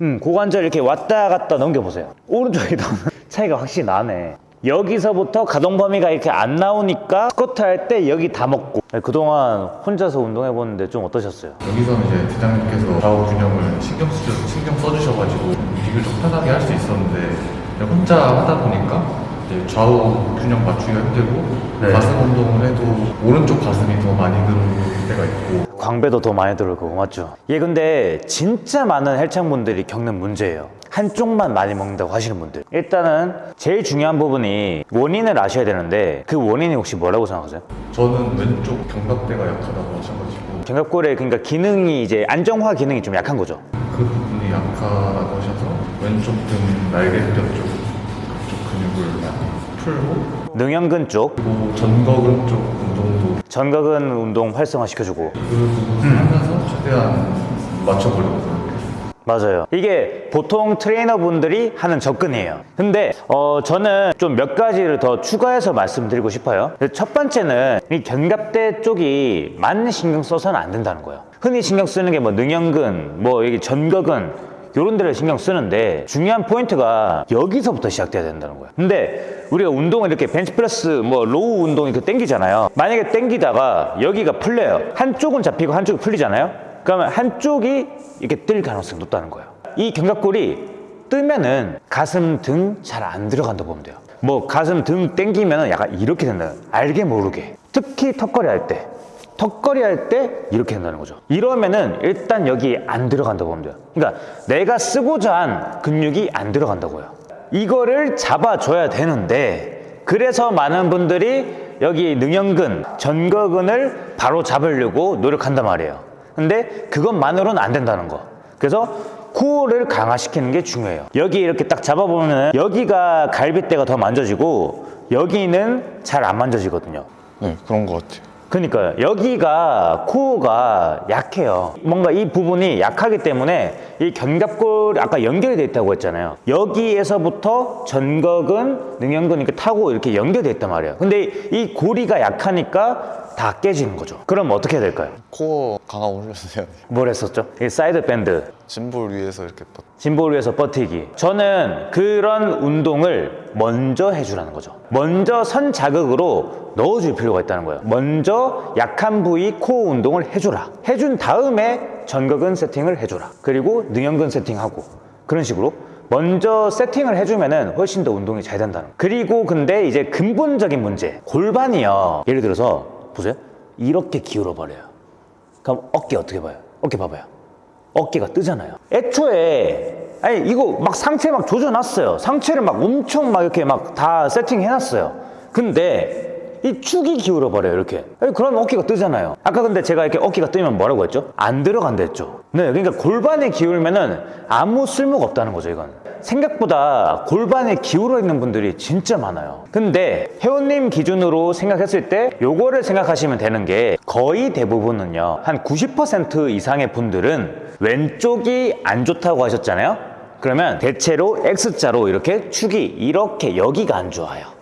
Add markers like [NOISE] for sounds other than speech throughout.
음, 고관절 이렇게 왔다 갔다 넘겨보세요. 오른쪽이 더 [LAUGHS] 차이가 확실히 나네. 여기서부터 가동 범위가 이렇게 안 나오니까 스쿼트 할 때 여기 다 먹고 그동안 혼자서 운동해보는데 좀 어떠셨어요? 여기서는 이제 대장님께서 좌우 균형을 신경 쓰 신경 써주셔가지고 움직임을 좀 편하게 할 수 있었는데 혼자 하다 보니까 좌우 균형 맞추기가 힘들고 네. 가슴 운동을 해도 오른쪽 가슴이 더 많이 있고 광배도 더 많이 들고 맞죠? 예 근데 진짜 많은 헬창분들이 겪는 문제예요. 한쪽만 많이 먹는다고 하시는 분들. 일단은 제일 중요한 부분이 원인을 아셔야 되는데 그 원인이 혹시 뭐라고 생각하세요? 저는 왼쪽 견갑대가 약하다고 하셔가지고. 견갑골의 그러니까 기능이 이제 안정화 기능이 좀 약한 거죠? 그 부분이 약하다고 하셔서 왼쪽 등 날개뼈 쪽 그쪽 근육을 많이 풀고. 능형근 쪽. 그리고 전거근 쪽 전거근 운동 활성화 시켜주고 그 부분을 하면서 최대한 맞춰보려고 맞아요. 이게 보통 트레이너분들이 하는 접근이에요. 근데 어, 저는 좀 몇 가지를 더 추가해서 말씀드리고 싶어요. 첫 번째는 이 견갑대 쪽이 많은 신경 써서는 안 된다는 거예요. 흔히 신경 쓰는 게 뭐 능형근, 뭐 여기 전거근 이런 데를 신경 쓰는데 중요한 포인트가 여기서부터 시작돼야 된다는 거예요. 근데 우리가 운동을 이렇게 벤치프레스 뭐 row 운동 이렇게 땡기잖아요. 만약에 땡기다가 여기가 풀려요. 한쪽은 잡히고 한쪽이 풀리잖아요. 그러면 한쪽이 이렇게 뜰 가능성이 높다는 거예요. 이 견갑골이 뜨면은 가슴 등 잘 안 들어간다고 보면 돼요. 뭐 가슴 등 땡기면은 약간 이렇게 된다. 알게 모르게. 특히 턱걸이 할 때. 턱걸이 할 때 이렇게 된다는 거죠. 이러면은 일단 여기 안 들어간다고 보면 돼요. 그러니까 내가 쓰고자 한 근육이 안 들어간다고요. 이거를 잡아줘야 되는데 그래서 많은 분들이 여기 능형근, 전거근을 바로 잡으려고 노력한단 말이에요. 근데 그것만으로는 안 된다는 거. 그래서 코어를 강화시키는 게 중요해요. 여기 이렇게 딱 잡아보면 여기가 갈비뼈가 더 만져지고 여기는 잘 안 만져지거든요. 네, 그런 것 같아요. 그러니까 여기가 코어가 약해요. 뭔가 이 부분이 약하기 때문에 이 견갑골 아까 연결이 돼 있다고 했잖아요. 여기에서부터 전거근, 능형근 이렇게 타고 이렇게 연결돼 있단 말이에요. 근데 이 고리가 약하니까 다 깨지는 거죠. 그럼 어떻게 해야 될까요? 코어 강화 올려주세요. 뭘 했었죠? 이 side bend, gym ball 위에서 이렇게 뻗- gym ball 위에서 버티기. 저는 그런 운동을 먼저 해주라는 거죠. 먼저 선 자극으로 넣어줄 필요가 있다는 거예요. 먼저 약한 부위 코어 운동을 해줘라. 해준 다음에 전거근 세팅을 해줘라. 그리고 능형근 세팅하고 그런 식으로 먼저 세팅을 해주면 은 훨씬 더 운동이 잘 된다는 거예요. 그리고 근데 이제 근본적인 문제 골반이요. 예를 들어서 보세요. 이렇게 기울어 버려요. 그럼 어깨 어떻게 봐요? 어깨 봐봐요. 어깨가 뜨잖아요. 애초에 아니 이거 막 상체 막 조져놨어요. 상체를 막 엄청 막 이렇게 막 다 세팅해놨어요. 근데 이 축이 기울어 버려요 이렇게. 그러면 어깨가 뜨잖아요. 아까 근데 제가 이렇게 어깨가 뜨면 뭐라고 했죠? 안 들어간다 했죠. 네, 그러니까 골반이 기울면은 아무 쓸모가 없다는 거죠 이건. 생각보다 골반에 기울어 있는 분들이 진짜 많아요. 근데 회원님 기준으로 생각했을 때 요거를 생각하시면 되는 게 거의 대부분은요. 한 90% 이상의 분들은 왼쪽이 안 좋다고 하셨잖아요. 그러면 대체로 X자로 이렇게 축이 이렇게 여기가 안 좋아요.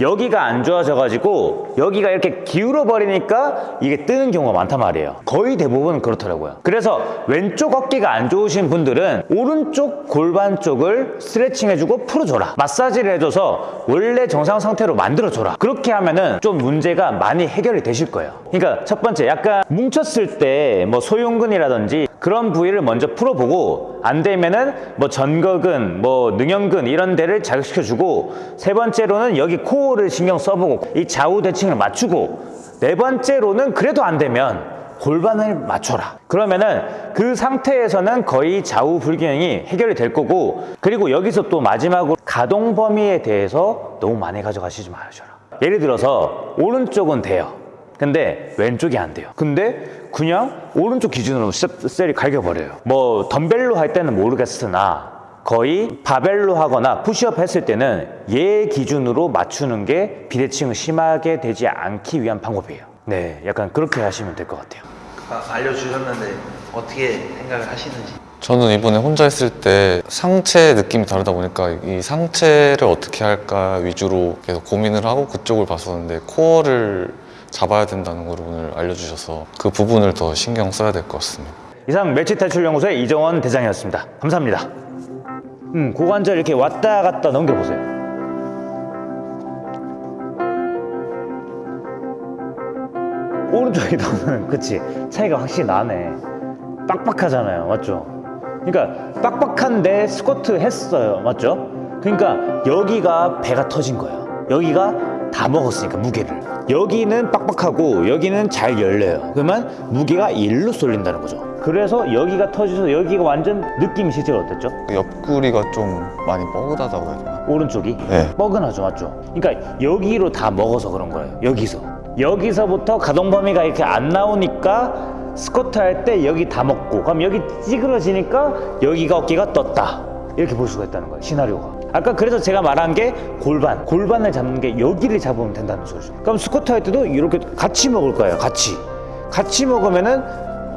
여기가 안 좋아져가지고 여기가 이렇게 기울어 버리니까 이게 뜨는 경우가 많단 말이에요. 거의 대부분 그렇더라고요. 그래서 왼쪽 어깨가 안 좋으신 분들은 오른쪽 골반 쪽을 스트레칭 해주고 풀어줘라. 마사지를 해줘서 원래 정상 상태로 만들어줘라. 그렇게 하면은 좀 문제가 많이 해결이 되실 거예요. 그러니까 첫 번째 약간 뭉쳤을 때 뭐 소흉근이라든지 그런 부위를 먼저 풀어보고 안 되면은 뭐 전거근, 뭐 능형근 이런 데를 자극시켜주고 세 번째로는 여기 코어를 신경 써보고 이 좌우 대칭을 맞추고 네 번째로는 그래도 안 되면 골반을 맞춰라. 그러면은 그 상태에서는 거의 좌우 불균형이 해결이 될 거고 그리고 여기서 또 마지막으로 가동 범위에 대해서 너무 많이 가져가시지 마셔라. 예를 들어서 오른쪽은 돼요. 근데 왼쪽이 안 돼요. 근데 그냥 오른쪽 기준으로 셀- 셀이 갈겨버려요. 뭐 덤벨로 할 때는 모르겠으나 거의 바벨로 하거나 푸시업 했을 때는 얘 기준으로 맞추는 게 비대칭을 심하게 되지 않기 위한 방법이에요. 네, 약간 그렇게 하시면 될 것 같아요. 아, 알려주셨는데 어떻게 생각을 하시는지 저는 이번에 혼자 했을 때 상체 느낌이 다르다 보니까 이 상체를 어떻게 할까 위주로 계속 고민을 하고 그쪽을 봤었는데 코어를 잡아야 된다는 걸 오늘 알려주셔서 그 부분을 더 신경 써야 될 것 같습니다. 이상 멸치 탈출 연구소의 이정원 대장이었습니다. 감사합니다. 음, 고관절 이렇게 왔다 갔다 넘겨보세요. 오른쪽이 더는 그치 차이가 확실히 나네 빡빡하잖아요 맞죠 그러니까 빡빡한데 스쿼트 했어요 맞죠 그러니까 여기가 배가 터진 거예요 여기가 다 먹었으니까 무게를. 여기는 빡빡하고 여기는 잘 열려요. 그러면 무게가 일로 쏠린다는 거죠. 그래서 여기가 터져서 여기가 완전 느낌이 실제로 어땠죠? 그 옆구리가 좀 많이 뻐근하다고 해야 되나? 오른쪽이? 네. 뻐근하죠 맞죠? 그러니까 여기로 다 먹어서 그런 거예요 여기서. 여기서부터 가동 범위가 이렇게 안 나오니까 스쿼트 할 때 여기 다 먹고 그럼 여기 찌그러지니까 여기가 어깨가 떴다. 이렇게 볼 수가 있다는 거예요 시나리오가 아까 그래서 제가 말한 게 골반 골반을 잡는 게 여기를 잡으면 된다는 소리죠. 그럼 스쿼트 할 때도 이렇게 같이 먹을 거예요 같이. 같이 먹으면은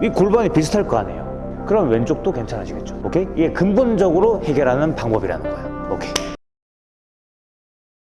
이 골반이 비슷할 거 아니에요. 그럼 왼쪽도 괜찮아지겠죠. 오케이? 이게 근본적으로 해결하는 방법이라는 거예요. 오케이